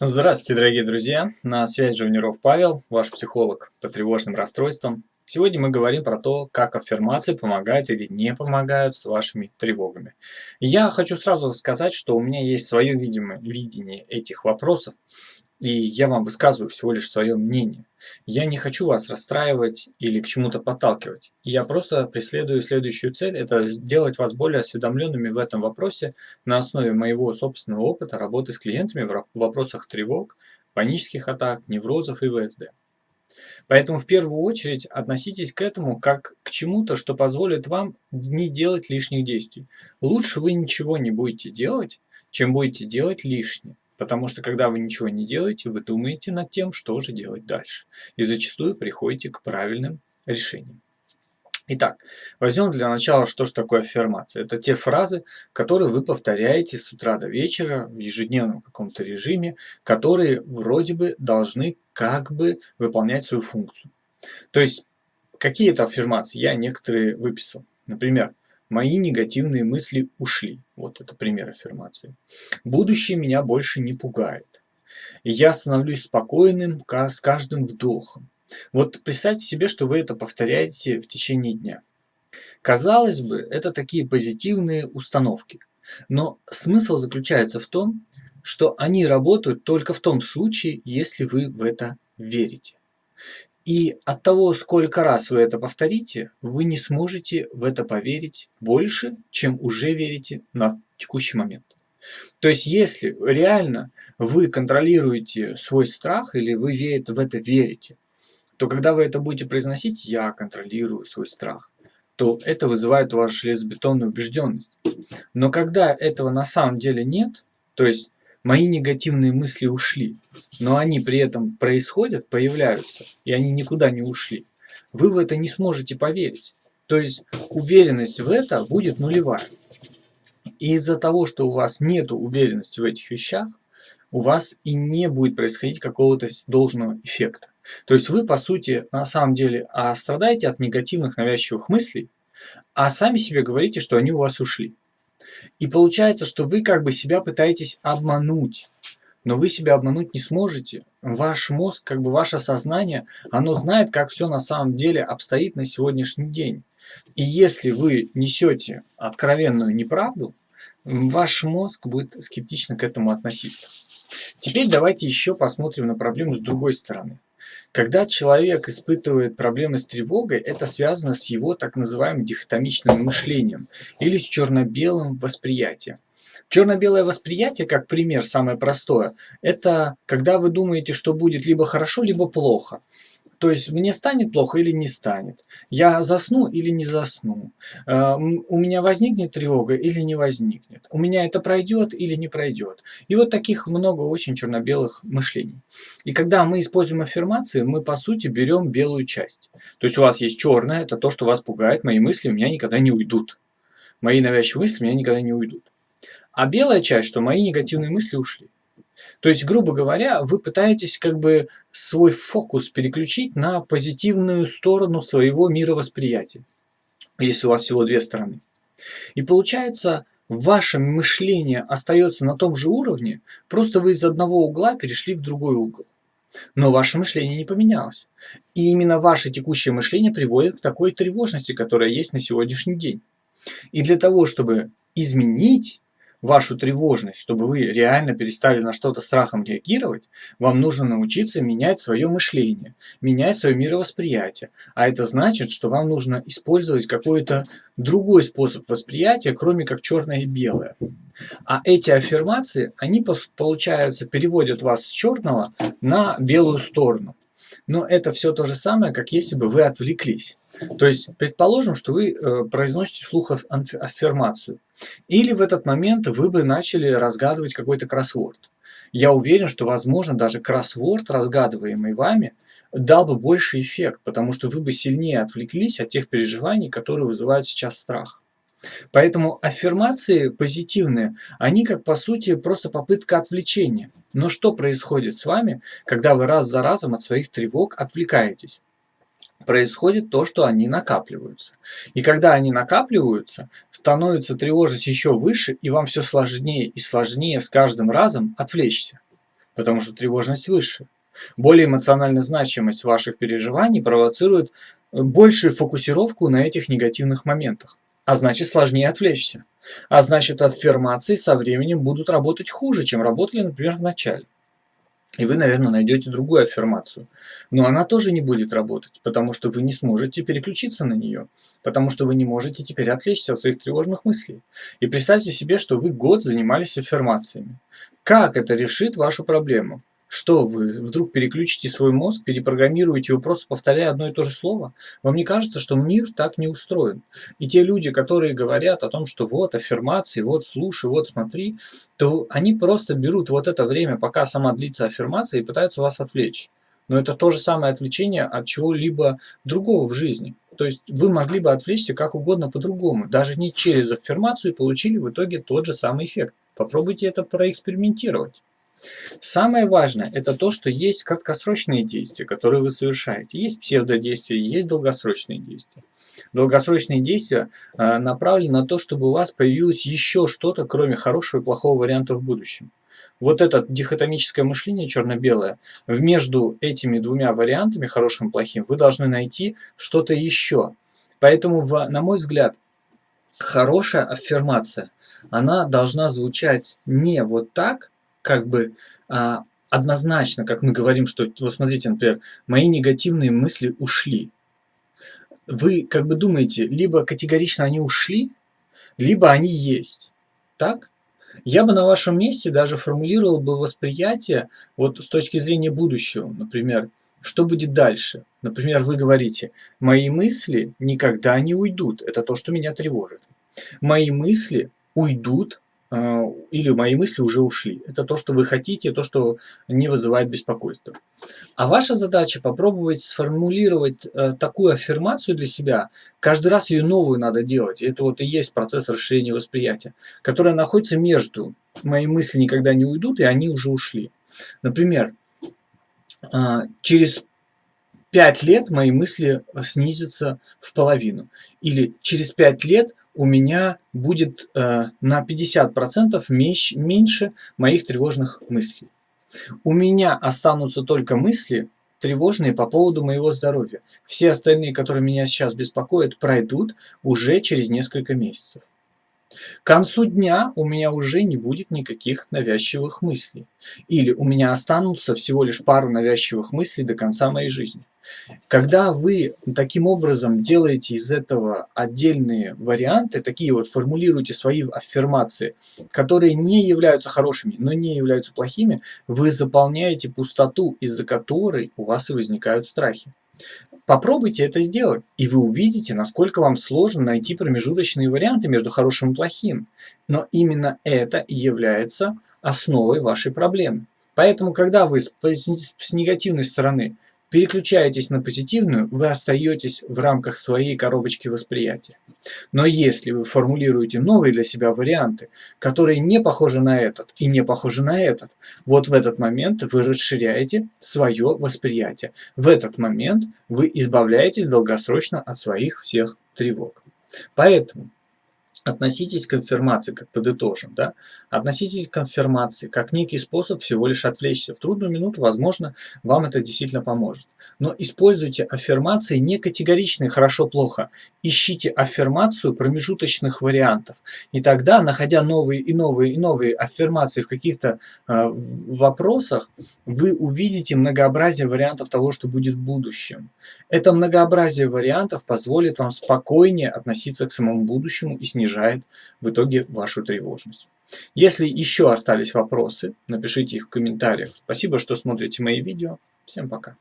Здравствуйте, дорогие друзья! На связи Живниров Павел, ваш психолог по тревожным расстройствам. Сегодня мы говорим про то, как аффирмации помогают или не помогают с вашими тревогами. Я хочу сразу сказать, что у меня есть свое видение этих вопросов, и я вам высказываю всего лишь свое мнение. Я не хочу вас расстраивать или к чему-то подталкивать. Я просто преследую следующую цель – это сделать вас более осведомленными в этом вопросе на основе моего собственного опыта работы с клиентами в вопросах тревог, панических атак, неврозов и ВСД. Поэтому в первую очередь относитесь к этому как к чему-то, что позволит вам не делать лишних действий. Лучше вы ничего не будете делать, чем будете делать лишнее. Потому что когда вы ничего не делаете, вы думаете над тем, что же делать дальше. И зачастую приходите к правильным решениям. Итак, возьмем для начала, что же такое аффирмация. Это те фразы, которые вы повторяете с утра до вечера в ежедневном каком-то режиме, которые вроде бы должны как бы выполнять свою функцию. То есть, какие это аффирмации? Я некоторые выписал. Например, Мои негативные мысли ушли. Вот это пример аффирмации. Будущее меня больше не пугает. Я становлюсь спокойным с каждым вдохом. Вот представьте себе, что вы это повторяете в течение дня. Казалось бы, это такие позитивные установки. Но смысл заключается в том, что они работают только в том случае, если вы в это верите. И от того, сколько раз вы это повторите, вы не сможете в это поверить больше, чем уже верите на текущий момент. То есть, если реально вы контролируете свой страх или вы в это верите, то когда вы это будете произносить «я контролирую свой страх», то это вызывает у вас железобетонную убежденность. Но когда этого на самом деле нет, то есть Мои негативные мысли ушли, но они при этом происходят, появляются, и они никуда не ушли. Вы в это не сможете поверить. То есть уверенность в это будет нулевая. И из-за того, что у вас нет уверенности в этих вещах, у вас и не будет происходить какого-то должного эффекта. То есть вы, по сути, на самом деле а страдаете от негативных навязчивых мыслей, а сами себе говорите, что они у вас ушли. И получается, что вы как бы себя пытаетесь обмануть. Но вы себя обмануть не сможете. Ваш мозг, как бы ваше сознание, оно знает, как все на самом деле обстоит на сегодняшний день. И если вы несете откровенную неправду, ваш мозг будет скептично к этому относиться. Теперь давайте еще посмотрим на проблему с другой стороны. Когда человек испытывает проблемы с тревогой, это связано с его так называемым дихотомичным мышлением или с черно-белым восприятием. Черно-белое восприятие, как пример, самое простое, это когда вы думаете, что будет либо хорошо, либо плохо. То есть мне станет плохо или не станет. Я засну или не засну. Э, у меня возникнет тревога или не возникнет. У меня это пройдет или не пройдет. И вот таких много очень черно-белых мышлений. И когда мы используем аффирмации, мы по сути берем белую часть. То есть у вас есть черное, это то, что вас пугает. Мои мысли у меня никогда не уйдут. Мои навязчивые мысли у меня никогда не уйдут. А белая часть, что мои негативные мысли ушли. То есть, грубо говоря, вы пытаетесь как бы свой фокус переключить на позитивную сторону своего мировосприятия, если у вас всего две стороны. И получается, ваше мышление остается на том же уровне, просто вы из одного угла перешли в другой угол. Но ваше мышление не поменялось. И именно ваше текущее мышление приводит к такой тревожности, которая есть на сегодняшний день. И для того, чтобы изменить вашу тревожность, чтобы вы реально перестали на что-то страхом реагировать, вам нужно научиться менять свое мышление, менять свое мировосприятие. А это значит, что вам нужно использовать какой-то другой способ восприятия, кроме как черное и белое. А эти аффирмации, они, получается, переводят вас с черного на белую сторону. Но это все то же самое, как если бы вы отвлеклись. То есть, предположим, что вы э, произносите вслух аффирмацию. Или в этот момент вы бы начали разгадывать какой-то кроссворд. Я уверен, что, возможно, даже кроссворд, разгадываемый вами, дал бы больше эффект, потому что вы бы сильнее отвлеклись от тех переживаний, которые вызывают сейчас страх. Поэтому аффирмации позитивные, они как по сути просто попытка отвлечения. Но что происходит с вами, когда вы раз за разом от своих тревог отвлекаетесь? Происходит то, что они накапливаются. И когда они накапливаются, становится тревожность еще выше, и вам все сложнее и сложнее с каждым разом отвлечься. потому что тревожность выше. Более эмоциональная значимость ваших переживаний провоцирует большую фокусировку на этих негативных моментах. А значит сложнее отвлечься. А значит аффирмации со временем будут работать хуже, чем работали, например, в начале. И вы, наверное, найдете другую аффирмацию. Но она тоже не будет работать, потому что вы не сможете переключиться на нее, потому что вы не можете теперь отвлечься от своих тревожных мыслей. И представьте себе, что вы год занимались аффирмациями. Как это решит вашу проблему? Что вы вдруг переключите свой мозг, перепрограммируете его, просто повторяя одно и то же слово? Вам не кажется, что мир так не устроен? И те люди, которые говорят о том, что вот аффирмации, вот слушай, вот смотри, то они просто берут вот это время, пока сама длится аффирмация, и пытаются вас отвлечь. Но это то же самое отвлечение от чего-либо другого в жизни. То есть вы могли бы отвлечься как угодно по-другому, даже не через аффирмацию, и получили в итоге тот же самый эффект. Попробуйте это проэкспериментировать. Самое важное – это то, что есть краткосрочные действия, которые вы совершаете. Есть псевдодействия, есть долгосрочные действия. Долгосрочные действия э, направлены на то, чтобы у вас появилось еще что-то, кроме хорошего и плохого варианта в будущем. Вот это дихотомическое мышление черно-белое, между этими двумя вариантами, хорошим и плохим, вы должны найти что-то еще. Поэтому, на мой взгляд, хорошая аффирмация, она должна звучать не вот так, как бы а, однозначно, как мы говорим, что, вот смотрите, например, мои негативные мысли ушли. Вы как бы думаете, либо категорично они ушли, либо они есть. Так? Я бы на вашем месте даже формулировал бы восприятие вот с точки зрения будущего. Например, что будет дальше? Например, вы говорите, мои мысли никогда не уйдут. Это то, что меня тревожит. Мои мысли уйдут или мои мысли уже ушли. Это то, что вы хотите, то, что не вызывает беспокойства. А ваша задача попробовать сформулировать э, такую аффирмацию для себя. Каждый раз ее новую надо делать. Это вот и есть процесс расширения восприятия, которая находится между «мои мысли никогда не уйдут» и «они уже ушли». Например, э, через пять лет мои мысли снизятся в половину. Или через пять лет у меня будет э, на 50% меньше моих тревожных мыслей. У меня останутся только мысли тревожные по поводу моего здоровья. Все остальные, которые меня сейчас беспокоят, пройдут уже через несколько месяцев. К концу дня у меня уже не будет никаких навязчивых мыслей. Или у меня останутся всего лишь пару навязчивых мыслей до конца моей жизни. Когда вы таким образом делаете из этого отдельные варианты, такие вот формулируете свои аффирмации, которые не являются хорошими, но не являются плохими, вы заполняете пустоту, из-за которой у вас и возникают страхи. Попробуйте это сделать, и вы увидите, насколько вам сложно найти промежуточные варианты между хорошим и плохим. Но именно это и является основой вашей проблемы. Поэтому, когда вы с, с негативной стороны переключаетесь на позитивную, вы остаетесь в рамках своей коробочки восприятия. Но если вы формулируете новые для себя варианты, которые не похожи на этот и не похожи на этот, вот в этот момент вы расширяете свое восприятие. В этот момент вы избавляетесь долгосрочно от своих всех тревог. Поэтому Относитесь к конфирмации, как подытожим, да? Относитесь к конфирмации как некий способ всего лишь отвлечься. В трудную минуту, возможно, вам это действительно поможет. Но используйте аффирмации не категоричные «хорошо-плохо». Ищите аффирмацию промежуточных вариантов. И тогда, находя новые и новые и новые аффирмации в каких-то э, вопросах, вы увидите многообразие вариантов того, что будет в будущем. Это многообразие вариантов позволит вам спокойнее относиться к самому будущему и снижать снижает в итоге вашу тревожность. Если еще остались вопросы, напишите их в комментариях. Спасибо, что смотрите мои видео. Всем пока.